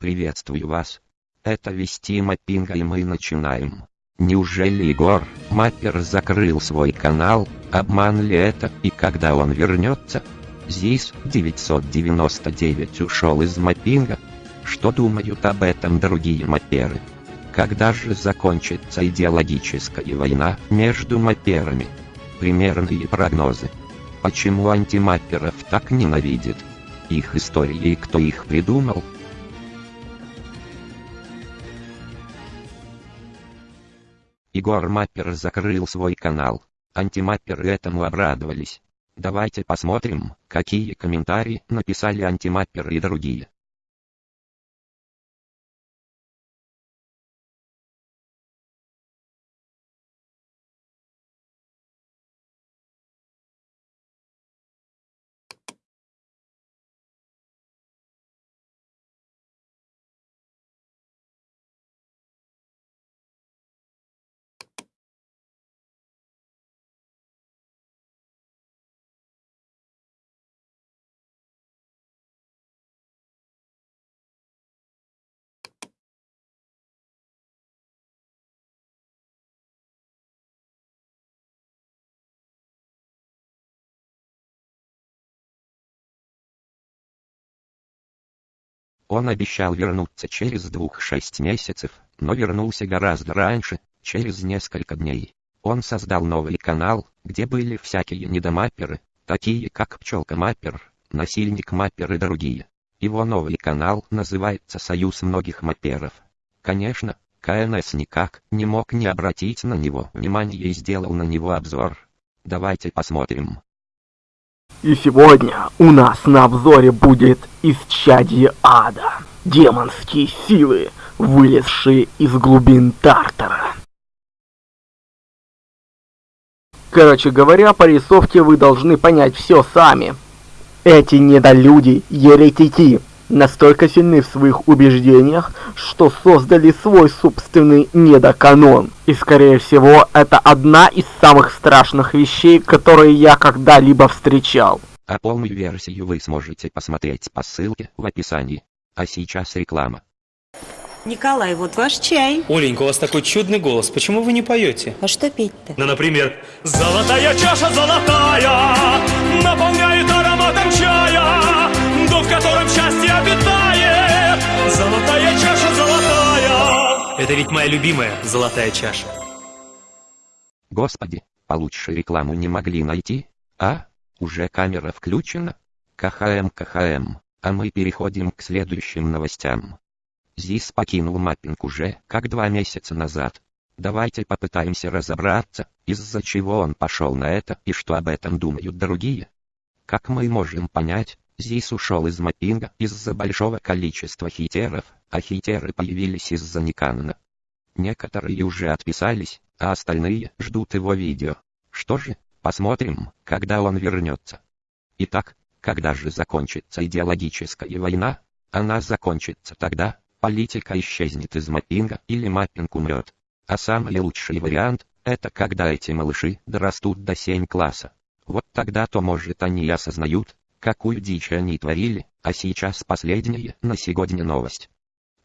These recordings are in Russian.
Приветствую вас. Это Вести Маппинга и мы начинаем. Неужели Егор, Маппер закрыл свой канал, обман ли это и когда он вернется? ЗИС 999 ушел из Маппинга. Что думают об этом другие мапперы? Когда же закончится идеологическая война между мапперами? Примерные прогнозы. Почему антимапперов так ненавидят? Их истории и кто их придумал? Егор Маппер закрыл свой канал. Антимапперы этому обрадовались. Давайте посмотрим, какие комментарии написали антимапперы и другие. Он обещал вернуться через двух-шесть месяцев, но вернулся гораздо раньше, через несколько дней. Он создал новый канал, где были всякие недомапперы, такие как Пчелка Маппер, Насильник Маппер и другие. Его новый канал называется «Союз многих мапперов». Конечно, КНС никак не мог не обратить на него внимания и сделал на него обзор. Давайте посмотрим. И сегодня у нас на обзоре будет исчадие ада. Демонские силы, вылезшие из глубин Тартара. Короче говоря, по рисовке вы должны понять все сами. Эти недолюди, еретики, настолько сильны в своих убеждениях, что создали свой собственный недоканон. И скорее всего, это одна из самых страшных вещей, которые я когда-либо встречал. А полную версию вы сможете посмотреть по ссылке в описании. А сейчас реклама. Николай, вот ваш чай. Оленька, у вас такой чудный голос. Почему вы не поете? А что петь-то? Ну, например, «Золотая чаша золотая в котором счастье обитает. Золотая чаша золотая». Это ведь моя любимая золотая чаша. Господи, получше рекламу не могли найти? А? Уже камера включена? КХМ, КХМ. А мы переходим к следующим новостям. ЗИС покинул маппинг уже как два месяца назад. Давайте попытаемся разобраться, из-за чего он пошел на это и что об этом думают другие. Как мы можем понять, ЗИС ушел из маппинга из-за большого количества хитеров, а хитеры появились из-за Никанона. Некоторые уже отписались, а остальные ждут его видео. Что же, посмотрим, когда он вернется. Итак, когда же закончится идеологическая война? Она закончится тогда, политика исчезнет из маппинга или маппинг умрет. А самый лучший вариант, это когда эти малыши дорастут до 7 класса. Вот тогда-то может они осознают, какую дичь они творили, а сейчас последняя на сегодня новость.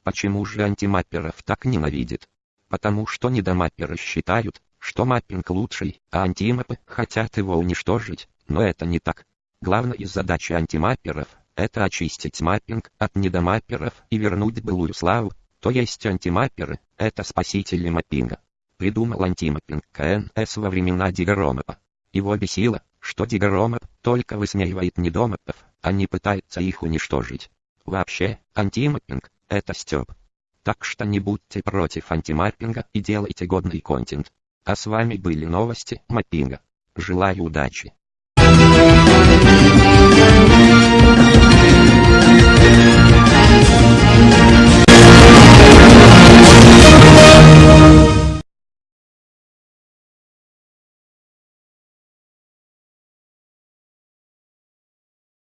Почему же антимапперов так ненавидят? Потому что недомапперы считают, что маппинг лучший, а антимапы хотят его уничтожить, но это не так. Главная задача антимапперов – это очистить маппинг от недомапперов и вернуть былую славу, то есть антимапперы – это спасители маппинга. Придумал антимаппинг КНС во времена Дигаромапа. Его бесило, что Дигаромап только высмеивает недомапов, а не пытается их уничтожить. Вообще, антимаппинг – это стёб. Так что не будьте против антимаппинга и делайте годный контент. А с вами были новости маппинга. Желаю удачи.